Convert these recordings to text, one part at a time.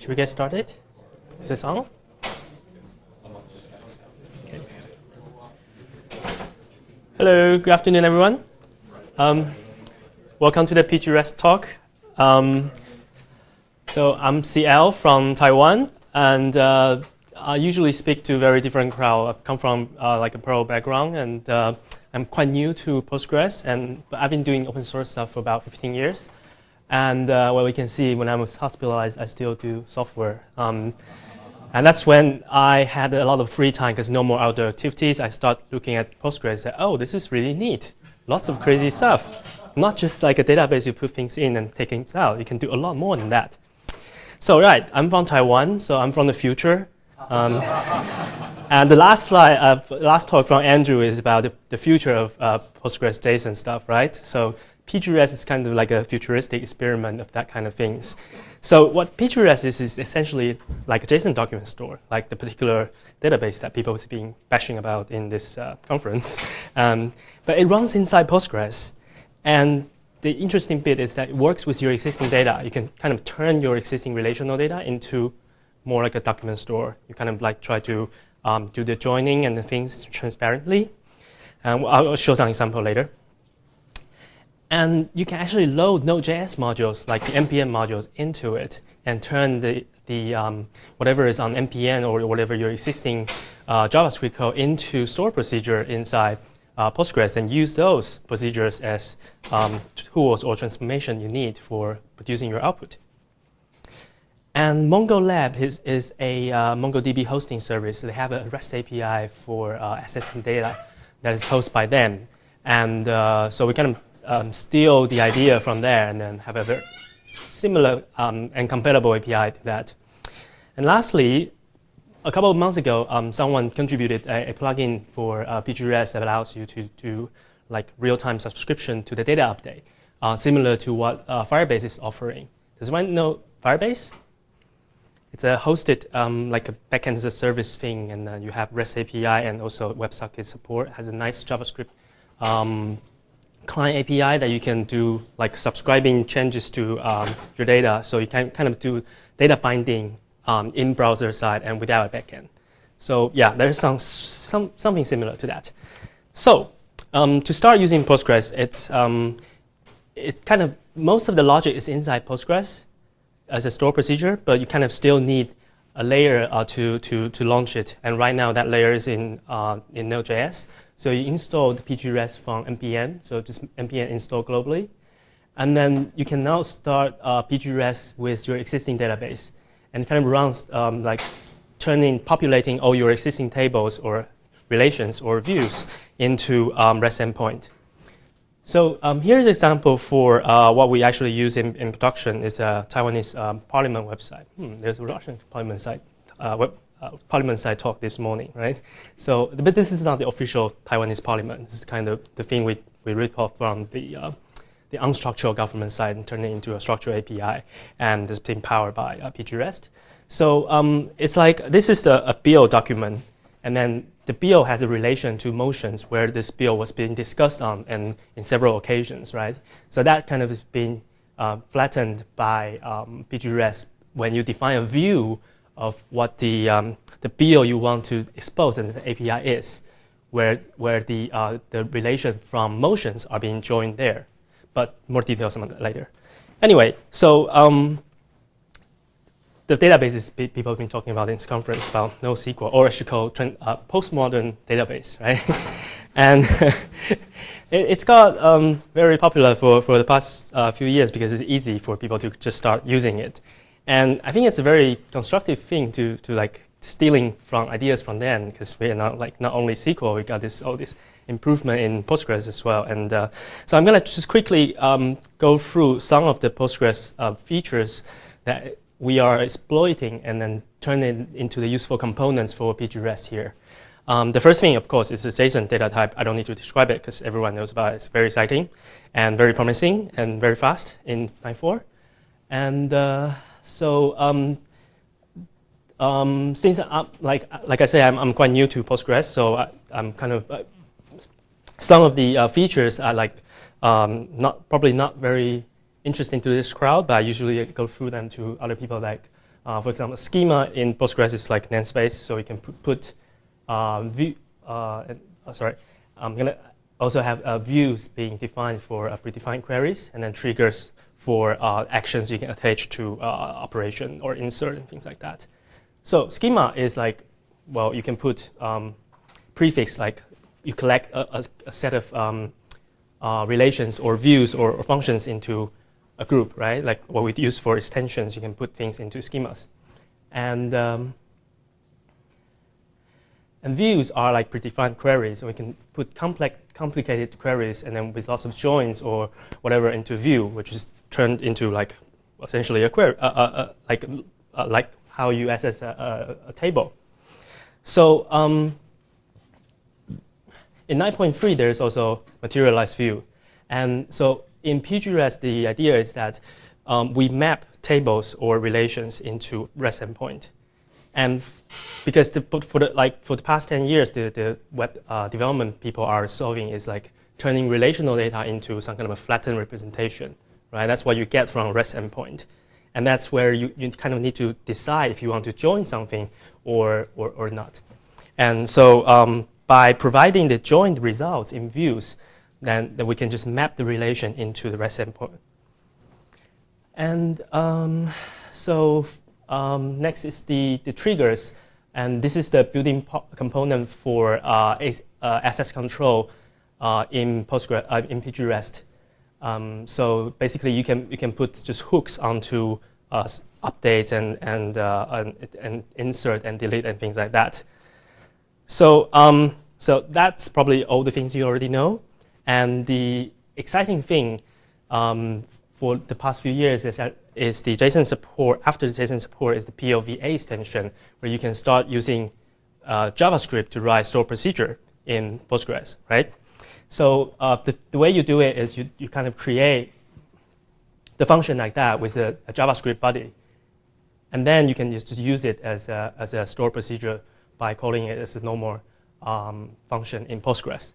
Should we get started? Is this on? Okay. Hello, good afternoon, everyone. Um, welcome to the PGREST talk. Um, so I'm CL from Taiwan, and uh, I usually speak to very different crowd. I come from uh, like a Perl background, and uh, I'm quite new to Postgres, and but I've been doing open source stuff for about 15 years. And uh, what we can see when I was hospitalized, I still do software. Um, and that's when I had a lot of free time because no more outdoor activities. I start looking at Postgres and said, oh, this is really neat. Lots of crazy stuff. Not just like a database you put things in and take things out. You can do a lot more than that. So right, I'm from Taiwan, so I'm from the future. Um, and the last slide, uh, last talk from Andrew is about the, the future of uh, Postgres JSON stuff, right? So PGREST is kind of like a futuristic experiment of that kind of things. So what PGREST is, is essentially like a JSON document store, like the particular database that people have been bashing about in this uh, conference. Um, but it runs inside Postgres. And the interesting bit is that it works with your existing data. You can kind of turn your existing relational data into more like a document store. You kind of like try to um, do the joining and the things transparently. And I'll show some example later. And you can actually load Node.js modules, like the NPM modules, into it and turn the, the um, whatever is on NPM or whatever your existing uh, JavaScript code into store procedure inside uh, Postgres and use those procedures as um, tools or transformation you need for producing your output. And MongoLab is, is a uh, MongoDB hosting service. They have a REST API for uh, accessing data that is hosted by them. And uh, so we kind of um, steal the idea from there and then have a very similar um, and compatible API to that. And lastly, a couple of months ago, um, someone contributed a, a plugin for uh, PGREST that allows you to do like real-time subscription to the data update, uh, similar to what uh, Firebase is offering. Does anyone know Firebase? It's a hosted um, like a backend as a service thing, and uh, you have REST API and also WebSocket support. Has a nice JavaScript um, client API that you can do like subscribing changes to um, your data. So you can kind of do data binding um, in browser side and without a backend. So yeah, there's some, some something similar to that. So um, to start using Postgres, it's um, it kind of most of the logic is inside Postgres as a store procedure, but you kind of still need a layer uh, to, to, to launch it. And right now that layer is in, uh, in Node.js. So you install the PGREST from npm, so just npm install globally. And then you can now start uh, PGREST with your existing database and kind of runs um, like turning, populating all your existing tables or relations or views into um, REST endpoint. So um, here's an example for uh, what we actually use in, in production is a Taiwanese um, parliament website. Hmm, there's a Russian parliament site uh, web, uh, parliament side talk this morning, right? So, but this is not the official Taiwanese parliament. This is kind of the thing we, we rip off from the, uh, the unstructured government side and turn it into a structured API, and it's being powered by uh, PGREST. So um, it's like this is a, a bill document, and then the bill has a relation to motions where this bill was being discussed on and in several occasions, right? So that kind of is being uh, flattened by um, PGREST when you define a view of what the, um, the bill you want to expose in the API is, where, where the, uh, the relation from motions are being joined there. But more details on that later. Anyway, so um, the databases people have been talking about in this conference about NoSQL, or I should call uh, postmodern database, right? and it, has got um, very popular for, for the past uh, few years because it's easy for people to just start using it. And I think it's a very constructive thing to, to like stealing from ideas from them because we are not like not only SQL, we got this all this improvement in Postgres as well. And uh, so I'm going to just quickly um, go through some of the Postgres uh, features that we are exploiting and then turn it into the useful components for PGREST here. Um, the first thing, of course, is the JSON data type. I don't need to describe it because everyone knows about it. It's very exciting and very promising and very fast in 9.4. And uh, so um, um, since I'm, like like I say, I'm, I'm quite new to Postgres, so I, am kind of uh, some of the uh, features are like um, not probably not very interesting to this crowd, but I usually go through them to other people like Uh, for example, schema in Postgres is like namespace, so we can put uh, view. Uh, oh, sorry, I'm gonna also have uh, views being defined for uh, predefined queries, and then triggers for uh, actions you can attach to operation or insert and things like that. So schema is like, well, you can put um, prefix like you collect a, a, a set of um, relations or views or, or functions into a group, right? Like what we use for extensions, you can put things into schemas. And, um, and views are like predefined queries. And we can put complex, complicated queries and then with lots of joins or whatever into view, which is turned into like essentially a query, uh, uh, uh, like, uh, like how you access a, a, a table. So um, in 9.3, there's also materialized view. And so in PGREST, the idea is that um, we map tables or relations into REST endpoint. And because the, for the like for the past 10 years, the, the web uh, development people are solving is like turning relational data into some kind of a flattened representation, right? That's what you get from REST endpoint. And that's where you, you kind of need to decide if you want to join something or, or, or not. And so um, by providing the joined results in views, then, then we can just map the relation into the REST endpoint. And um, so um, next is the, the triggers. And this is the building component for uh, uh, access control uh, in Postgres, uh, in PGREST. Um, so basically, you can you can put just hooks onto uh, updates and and, uh, and, and insert and delete and things like that. So um, so that's probably all the things you already know. And the exciting thing um, for the past few years is, that is the JSON support, after the JSON support is the PLV8 extension, where you can start using uh, JavaScript to write store procedure in Postgres, right? So uh, the, the way you do it is you, you kind of create the function like that with a, a JavaScript body. And then you can just use it as a, as a store procedure by calling it as a normal um, function in Postgres.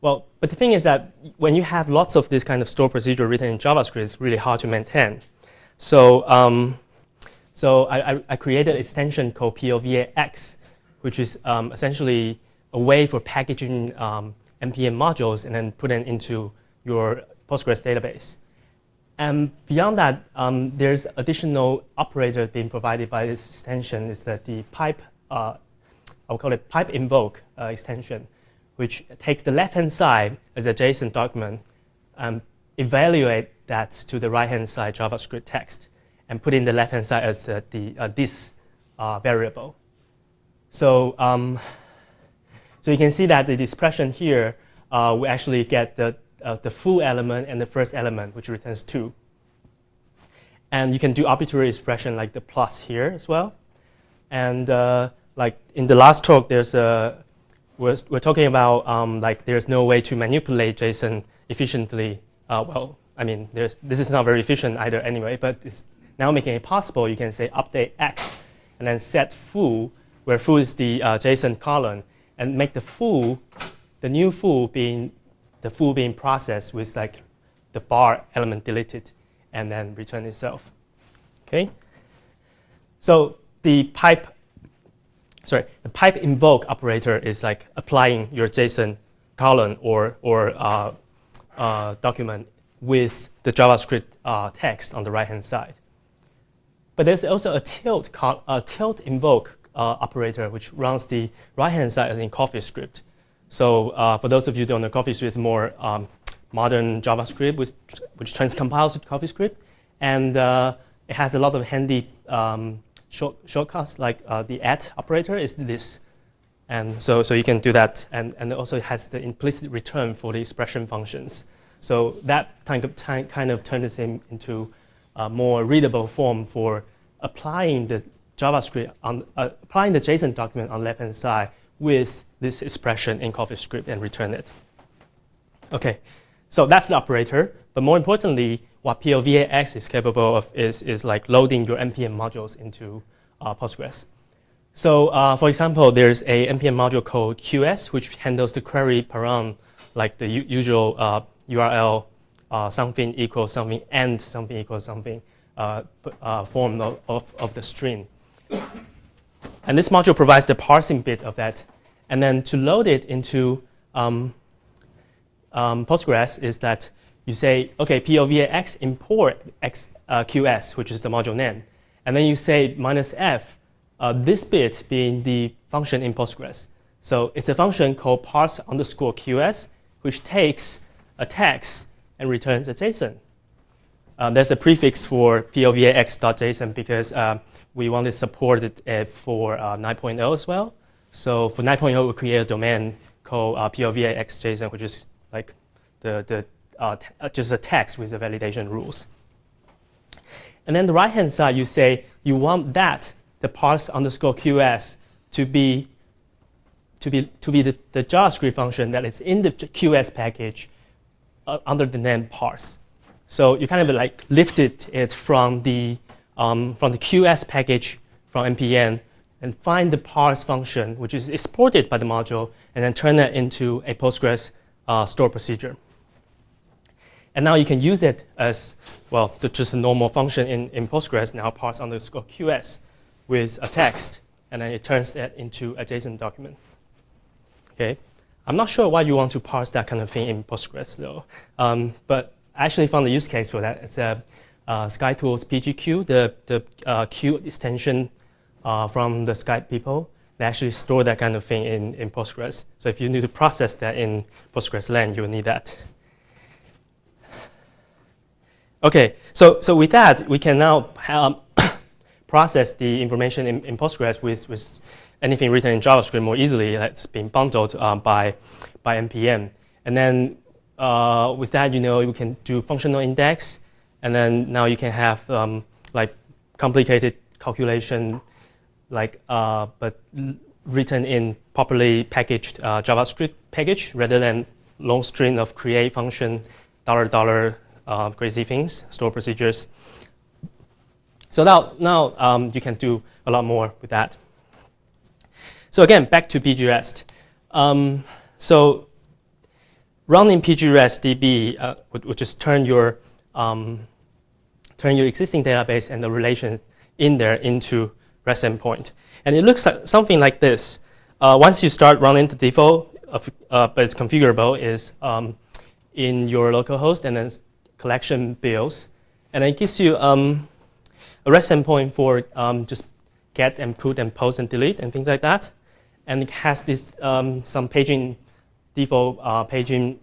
Well, but the thing is that when you have lots of this kind of store procedure written in JavaScript, it's really hard to maintain. So, um, so I, I, created an extension called plv8x, which is um, essentially a way for packaging um, NPM modules and then put it into your Postgres database. And beyond that, um, there's additional operator being provided by this extension is that the pipe, uh, I'll call it pipe invoke uh, extension which takes the left-hand side as a JSON document and evaluate that to the right-hand side JavaScript text and put in the left-hand side as uh, the uh, this uh, variable. So, um, so you can see that the expression here, we actually get the, the full element and the first element, which returns 2. And you can do arbitrary expression like the plus here as well. And uh, like in the last talk, there's a we're, we're talking about um, like there's no way to manipulate JSON efficiently. Uh, well, I mean, there's, this is not very efficient either anyway, but it's now making it possible. You can say update X and then set foo, where foo is the uh, JSON column, and make the foo, the new foo being the foo being processed with like the bar element deleted and then return itself. Okay. So the pipe sorry, the pipe invoke operator is like applying your JSON column or, or uh, uh, document with the JavaScript uh, text on the right-hand side. But there's also a tilt, a tilt invoke uh, operator which runs the right-hand side as in CoffeeScript. So uh, for those of you who don't know, CoffeeScript is more um, modern JavaScript which, which transcompiles to CoffeeScript. And uh, it has a lot of handy um, short, shortcuts like uh, the at operator is this. And so, so you can do that. And, and also it has the implicit return for the expression functions. So that kind of, kind of turns it into a more readable form for applying the JavaScript, on, uh, applying the JSON document on the left-hand side with this expression in CoffeeScript and return it. Okay, so that's the operator. But more importantly, what plv8x is capable of is, is like loading your NPM modules into uh, Postgres. So uh, for example, there's a NPM module called QS, which handles the query param, like the usual uh, URL, uh, something equals something, and something equals something, uh, uh, form of, of, of, the string. And this module provides the parsing bit of that. And then to load it into um, um, Postgres is that you say, OK, plv8x import X, uh, QS, which is the module name. And then you say minus F, uh, this bit being the function in Postgres. So it's a function called parse underscore QS, which takes a text and returns a JSON. Um, there's a prefix for plv8x.json because um, we want to support it uh, for uh, 9.0 as well. So for 9.0, we create a domain called uh, plv8x.json, which is like the, the uh, uh, just a text with the validation rules. And then the right-hand side, you say you want that, the parse underscore QS, to be to be to be the, the JavaScript function that is in the QS package uh, under the name parse. So you kind of like lifted it from the um, from the QS package from npm and find the parse function, which is exported by the module, and then turn that into a Postgres uh, store procedure. And now you can use it as, well, the, just a normal function in, in Postgres, now parse underscore QS with a text, and then it turns that into a JSON document. Okay, I'm not sure why you want to parse that kind of thing in Postgres, though. Um, but I actually found a use case for that. It's a uh, SkyTools PGQ, the, the uh, Q extension uh, from the Skype people. They actually store that kind of thing in, in Postgres. So if you need to process that in Postgres land, you will need that. Okay, so, so with that, we can now um, process the information in, in, Postgres with, with anything written in JavaScript more easily that's being bundled um, by, by NPM. And then uh, with that, you know, you can do functional index, and then now you can have um, like complicated calculation, like uh, but written in properly packaged uh, JavaScript package rather than long string of create function, dollar dollar uh, crazy things, store procedures. So now, now um, you can do a lot more with that. So again, back to pgrest. Um, so running pgrest-db uh, would, would, just turn your um, turn your existing database and the relations in there into REST endpoint. And it looks like something like this. Uh, once you start running the default, of, uh, but it's configurable, is um, in your local host and then collection bills. And it gives you um, a REST endpoint for um, just get and put and post and delete and things like that. And it has this um, some paging default uh, paging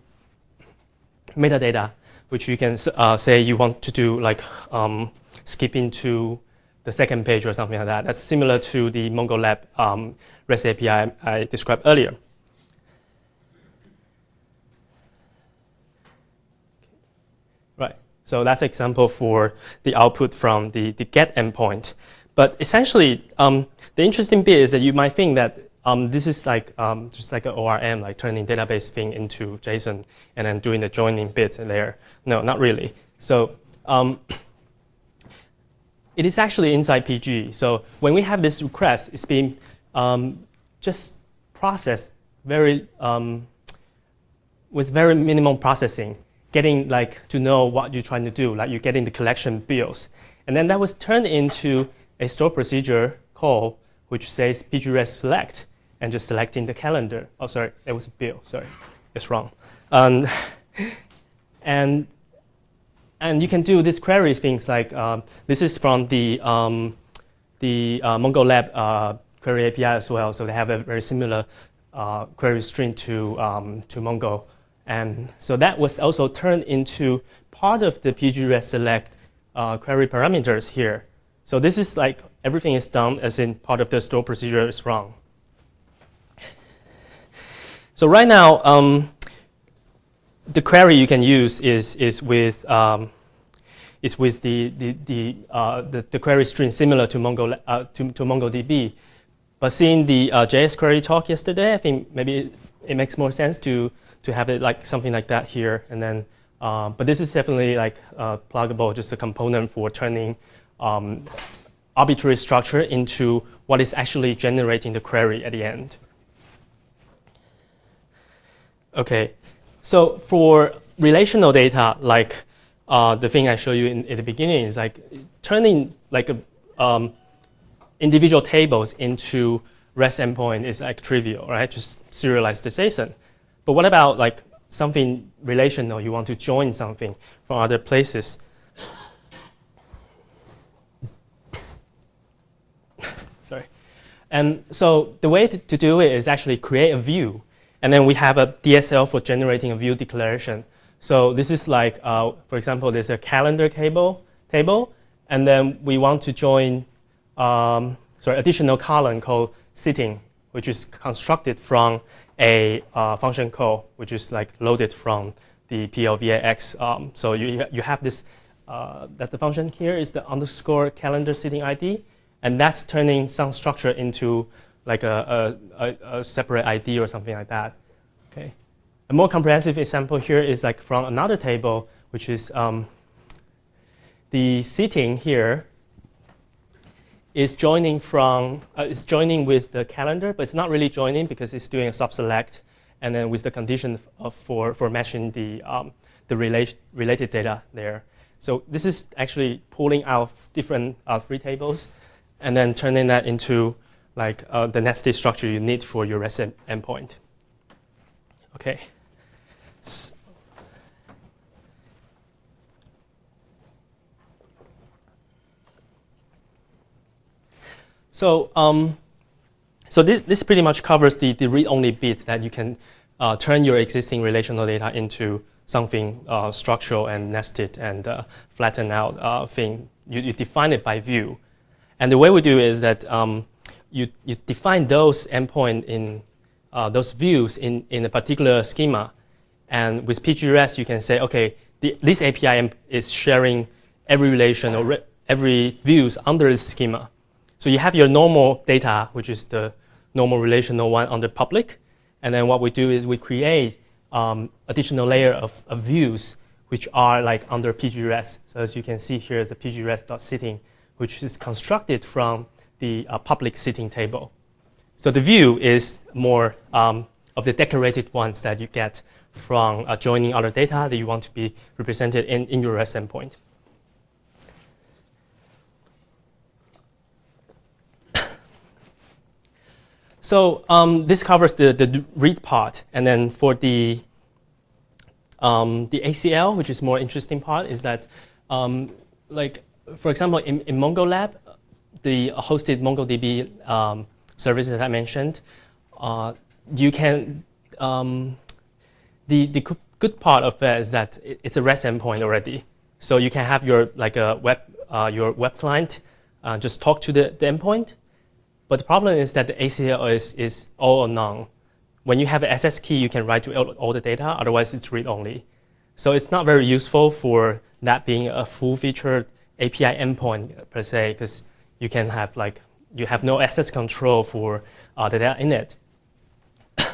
metadata, which you can uh, say you want to do like um, skipping to the second page or something like that. That's similar to the MongoLab um, REST API I described earlier. Right, so that's an example for the output from the, the get endpoint. But essentially, um, the interesting bit is that you might think that um, this is like um, just like an ORM, like turning database thing into JSON and then doing the joining bits there. No, not really. So um, it is actually inside PG. So when we have this request, it's being um, just processed very um, with very minimum processing getting like to know what you're trying to do, like you're getting the collection bills. And then that was turned into a store procedure call, which says pgrest select, and just selecting the calendar. Oh, sorry, it was a bill, sorry, it's wrong. Um, and, and you can do these queries, things like, um, this is from the, um, the uh, MongoLab uh, query API as well, so they have a very similar uh, query string to, um, to Mongo. And so that was also turned into part of the pgrest select uh, query parameters here. So this is like everything is done as in part of the store procedure is wrong. So right now, um, the query you can use is is with um, is with the the the, uh, the, the query string similar to Mongo uh, to, to MongoDB. But seeing the uh, JS query talk yesterday, I think maybe it, it makes more sense to to have it like something like that here. And then, uh, but this is definitely like uh, pluggable, just a component for turning um, arbitrary structure into what is actually generating the query at the end. Okay, so for relational data like uh, the thing I showed you in, at the beginning is like turning like a, um, individual tables into REST endpoint is like trivial, right? Just serialize the JSON. But what about like something relational? You want to join something from other places. Sorry. And so the way to, to do it is actually create a view. And then we have a DSL for generating a view declaration. So this is like, uh, for example, there's a calendar table, table, and then we want to join um, sorry, additional column called sitting, which is constructed from a uh, function call, which is like loaded from the plv8x. Um, so you, you have this, uh, that the function here is the underscore calendar sitting ID, and that's turning some structure into like a, a, a, separate ID or something like that. Okay. A more comprehensive example here is like from another table, which is um, the seating here is joining from uh, is joining with the calendar, but it's not really joining because it's doing a subselect, and then with the condition of, for for matching the um, the relate, related data there. So this is actually pulling out different uh, free tables, and then turning that into like uh, the nested structure you need for your REST endpoint. Okay. So So, um, so this, this pretty much covers the, the read-only bit that you can uh, turn your existing relational data into something uh, structural and nested and uh, flattened out uh, thing. You, you, define it by view. And the way we do is that um, you, you define those endpoint in uh, those views in, in a particular schema. And with PGREST, you can say, okay, the, this API is sharing every relation or every views under this schema. So you have your normal data, which is the normal relational one under public. And then what we do is we create um, additional layer of, of, views, which are like under PGREST. So as you can see here is the PGREST.sitting, which is constructed from the uh, public sitting table. So the view is more um, of the decorated ones that you get from uh, joining other data that you want to be represented in, in your REST endpoint. So um, this covers the, the read part. And then for the, um, the ACL, which is more interesting part, is that, um, like, for example, in, in MongoLab, the hosted MongoDB um, services I mentioned, uh, you can, um, the, the good part of it is that it's a REST endpoint already. So you can have your, like, a web, uh, your web client uh, just talk to the, the endpoint, but the problem is that the ACL is, is all or none. When you have an SS key, you can write to all the data, otherwise it's read-only. So it's not very useful for that being a full-featured API endpoint per se, because you can have like, you have no access control for uh, the data in it.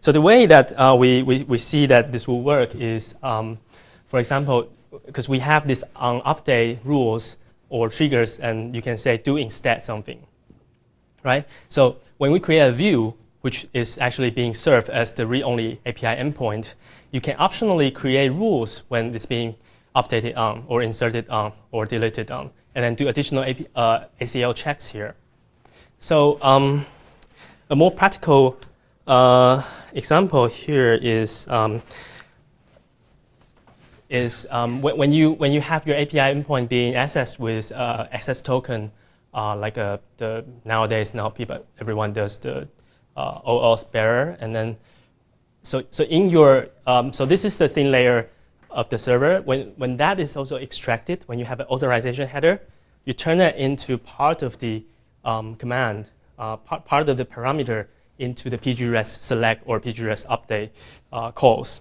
so the way that uh, we, we, we see that this will work is, um, for example, because we have this on update rules or triggers, and you can say do instead something right? So when we create a view, which is actually being served as the read-only API endpoint, you can optionally create rules when it's being updated on or inserted on or deleted on, and then do additional AP, uh, ACL checks here. So um, a more practical uh, example here is um, is um, when, you when you have your API endpoint being accessed with uh, access token uh, like a, the nowadays now people everyone does the uh, OAuth bearer and then so so in your um, so this is the thin layer of the server when when that is also extracted when you have an authorization header you turn that into part of the um, command uh, part, part of the parameter into the pgres select or pgres update uh, calls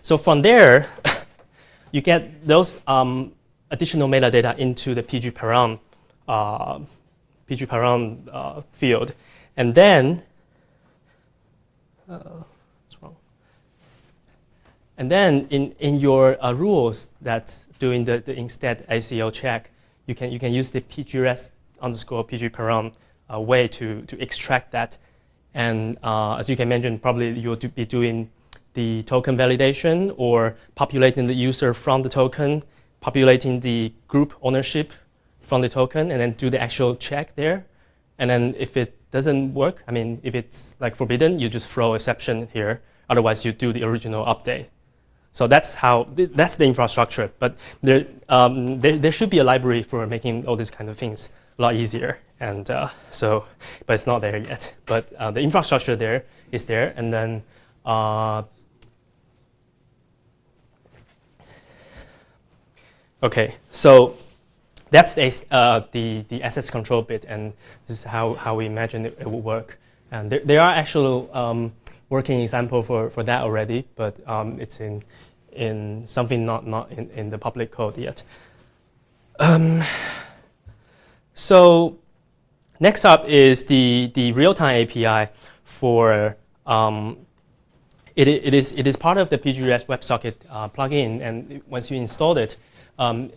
so from there you get those um, additional metadata into the pg param uh, PG param uh, field. And then, uh, what's wrong? And then in, in your uh, rules that doing the, the instead ACL check, you can, you can use the pgrest underscore PG uh, way to, to extract that. And uh, as you can mention, probably you'll do, be doing the token validation or populating the user from the token, populating the group ownership from the token, and then do the actual check there. And then if it doesn't work, I mean, if it's like forbidden, you just throw exception here. Otherwise, you do the original update. So that's how, that's the infrastructure. But there, um, there, there, should be a library for making all these kind of things a lot easier. And uh, so, but it's not there yet. But uh, the infrastructure there is there. And then, uh, okay, so that's the, uh, the, the access control bit. And this is how, how we imagine it, it will work. And there, there are actual um, working example for, for that already, but um, it's in, in something not, not in, in the public code yet. Um, so next up is the, the real-time API for, um, it, it, is, it is part of the PGRest WebSocket uh, plugin, and once you install it, um,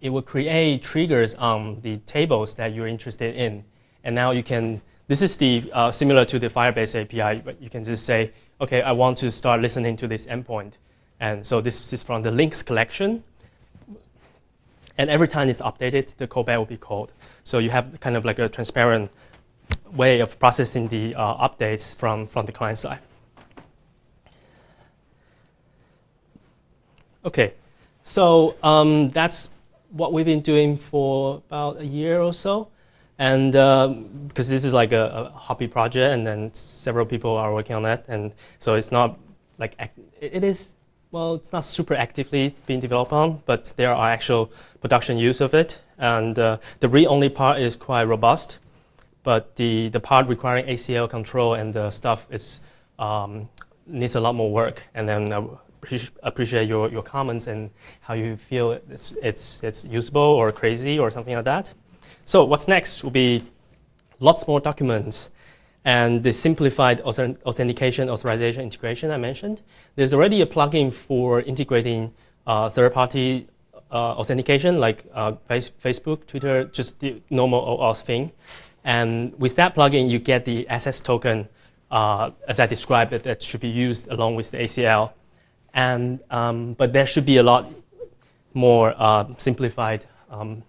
it will create triggers on the tables that you're interested in. And now you can this is the uh, similar to the Firebase API, but you can just say, okay, I want to start listening to this endpoint. And so this is from the links collection. And every time it's updated, the callback will be called. So you have kind of like a transparent way of processing the uh, updates from, from the client side. Okay, so um, that's what we've been doing for about a year or so. And because um, this is like a, a, hobby project, and then several people are working on that, and so it's not like it is well, it's not super actively being developed on, but there are actual production use of it. And uh, the read-only part is quite robust, but the, the part requiring ACL control and the stuff is, um, needs a lot more work. And then I appreciate your, your comments and how you feel it's, it's, it's usable or crazy or something like that. So what's next will be lots more documents and the simplified authentication authorization integration I mentioned. There's already a plugin for integrating uh, third-party uh, authentication like uh, Facebook, Twitter, just the normal OAuth thing. And with that plugin, you get the access token, uh, as I described it, that should be used along with the ACL. And, um, but there should be a lot more uh, simplified um,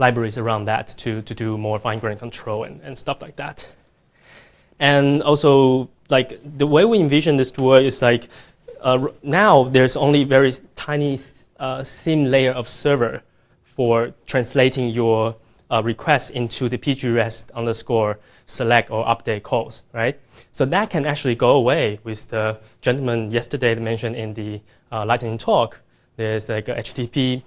libraries around that to, to do more fine-grained control and, and stuff like that. And also, like the way we envision this tool is like uh, now there's only very tiny uh, thin layer of server for translating your uh, requests into the pgrest underscore select or update calls, right? So that can actually go away with the gentleman yesterday mentioned in the uh, lightning talk. There's like a HTTP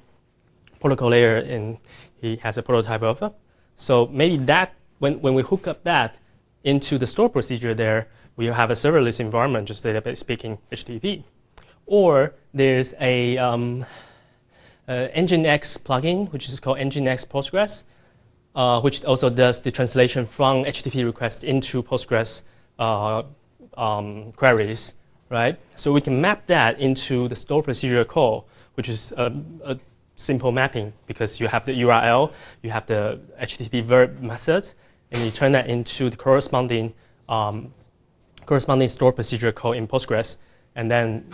protocol layer in he has a prototype of. So maybe that, when, when we hook up that into the store procedure there, we have a serverless environment, just database speaking HTTP. Or there's a um, uh, Nginx plugin, which is called Nginx Postgres, uh, which also does the translation from HTTP requests into Postgres uh, um, queries, right? So we can map that into the store procedure call, which is a, a simple mapping because you have the URL, you have the HTTP verb method, and you turn that into the corresponding um, corresponding store procedure code in Postgres, and then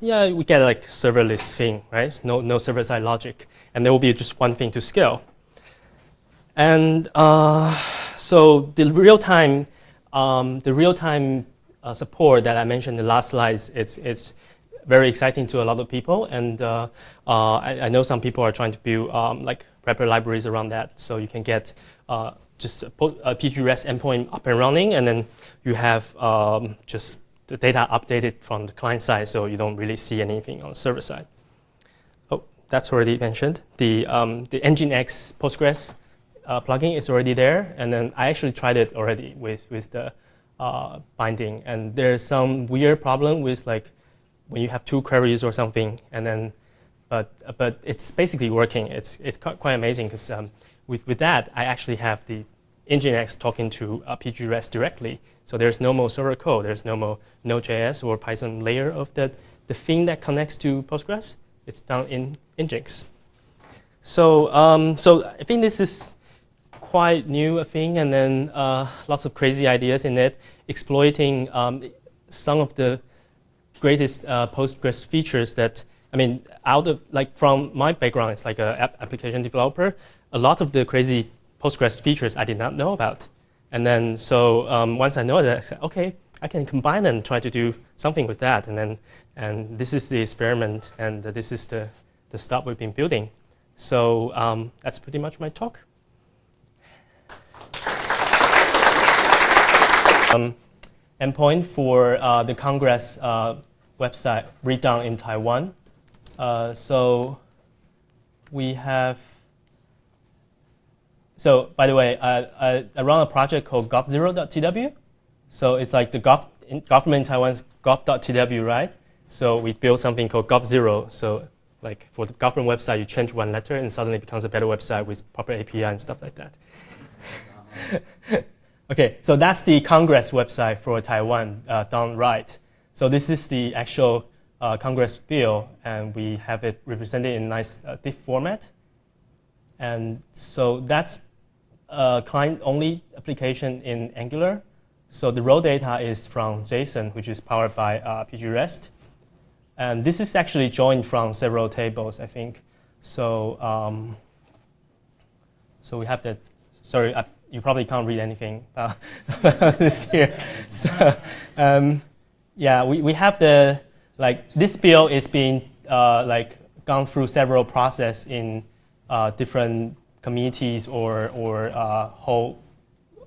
yeah, we get like serverless thing, right? No, no server-side logic, and there will be just one thing to scale. And uh, so the real-time, um, the real-time uh, support that I mentioned in the last slides, it's, it's very exciting to a lot of people. And uh, uh, I, I, know some people are trying to build um, like wrapper libraries around that. So you can get uh, just a, a PGRest endpoint up and running, and then you have um, just the data updated from the client side, so you don't really see anything on the server side. Oh, that's already mentioned. The, um, the Nginx Postgres uh, plugin is already there, and then I actually tried it already with, with the uh, binding, and there's some weird problem with like when you have two queries or something, and then, but, but it's basically working. It's, it's quite amazing because um, with, with that, I actually have the Nginx talking to uh, PGRest directly. So there's no more server code. There's no more Node.js or Python layer of the, the thing that connects to Postgres. It's done in Nginx. So, um, so I think this is quite new a thing, and then uh, lots of crazy ideas in it, exploiting um, some of the greatest uh, Postgres features that, I mean, out of, like from my background, it's like an app application developer, a lot of the crazy Postgres features I did not know about. And then, so um, once I know that, I said, okay, I can combine and try to do something with that. And then, and this is the experiment, and this is the, the stuff we've been building. So um, that's pretty much my talk. Um, endpoint for uh, the Congress uh, website redone in Taiwan. Uh, so we have, so by the way, I, I, I run a project called gov0.tw. So it's like the gov, in, government in Taiwan's gov.tw, right? So we built something called gov0. So like for the government website, you change one letter and suddenly it becomes a better website with proper API and stuff like that. okay, so that's the Congress website for Taiwan uh, done right. So this is the actual uh, Congress bill, and we have it represented in nice uh, diff format. And so that's a client-only application in Angular. So the raw data is from JSON, which is powered by uh, PGREST. And this is actually joined from several tables, I think. So, um, so we have that. Sorry, I, you probably can't read anything about this here. So, um, yeah, we, we have the, like, this bill is being, uh, like, gone through several process in uh, different communities or, or uh, whole,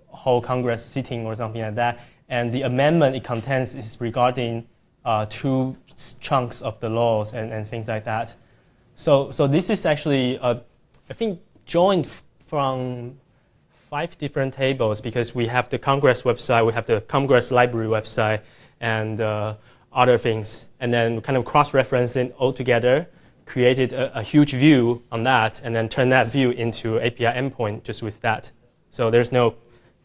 whole Congress sitting or something like that. And the amendment it contains is regarding uh, two chunks of the laws and, and things like that. So, so this is actually, uh, I think, joined from five different tables because we have the Congress website, we have the Congress library website, and uh, other things. And then kind of cross-referencing all together, created a, a, huge view on that, and then turn that view into API endpoint just with that. So there's no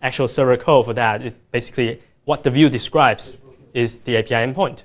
actual server code for that. It's basically what the view describes is the API endpoint.